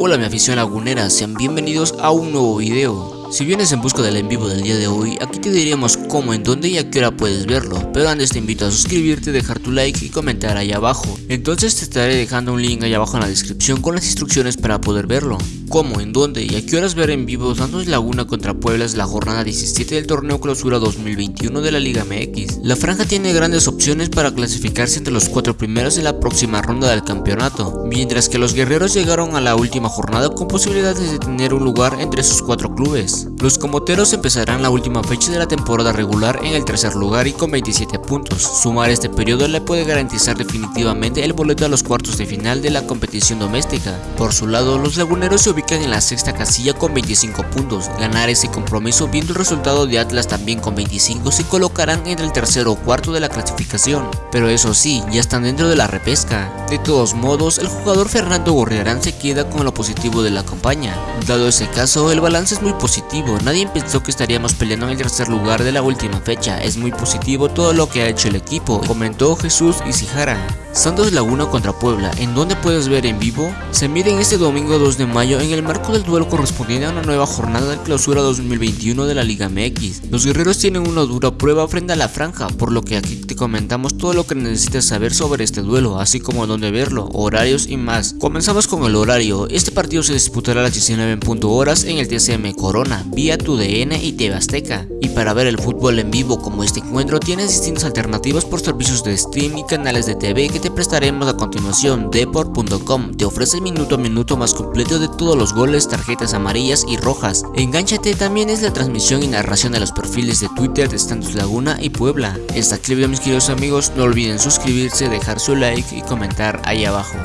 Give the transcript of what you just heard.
Hola mi afición lagunera, sean bienvenidos a un nuevo video. Si vienes en busca del en vivo del día de hoy, aquí te diríamos cómo, en dónde y a qué hora puedes verlo, pero antes te invito a suscribirte, dejar tu like y comentar ahí abajo. Entonces te estaré dejando un link ahí abajo en la descripción con las instrucciones para poder verlo. Cómo, en dónde y a qué horas ver en vivo Santos Laguna contra Puebla es la jornada 17 del torneo clausura 2021 de la Liga MX. La franja tiene grandes opciones para clasificarse entre los cuatro primeros de la próxima ronda del campeonato, mientras que los guerreros llegaron a la última jornada con posibilidades de tener un lugar entre sus cuatro clubes. Los comoteros empezarán la última fecha de la temporada regular en el tercer lugar y con 27 puntos. Sumar este periodo le puede garantizar definitivamente el boleto a los cuartos de final de la competición doméstica. Por su lado, los laguneros se ubican en la sexta casilla con 25 puntos. Ganar ese compromiso viendo el resultado de Atlas también con 25 se colocarán entre el tercero o cuarto de la clasificación. Pero eso sí, ya están dentro de la repesca. De todos modos, el jugador Fernando Gorriarán se queda con lo positivo de la campaña. Dado ese caso, el balance es muy positivo nadie pensó que estaríamos peleando en el tercer lugar de la última fecha, es muy positivo todo lo que ha hecho el equipo, comentó Jesús Isijara. Santos Laguna contra Puebla, ¿en dónde puedes ver en vivo? Se miden este domingo 2 de mayo en el marco del duelo correspondiente a una nueva jornada de clausura 2021 de la Liga MX. Los guerreros tienen una dura prueba frente a la franja, por lo que aquí te comentamos todo lo que necesitas saber sobre este duelo, así como dónde verlo, horarios y más. Comenzamos con el horario, este partido se disputará a las 19 horas en el TCM Corona, vía tu DN y TV Azteca. Y para ver el fútbol en vivo como este encuentro tienes distintas alternativas por servicios de stream y canales de TV que te prestaremos a continuación. Deport.com te ofrece el minuto a minuto más completo de todos los goles, tarjetas amarillas y rojas. Engánchate también es la transmisión y narración de los perfiles de Twitter de Santos Laguna y Puebla. Esta clip de mis queridos amigos, no olviden suscribirse, dejar su like y comentar ahí abajo.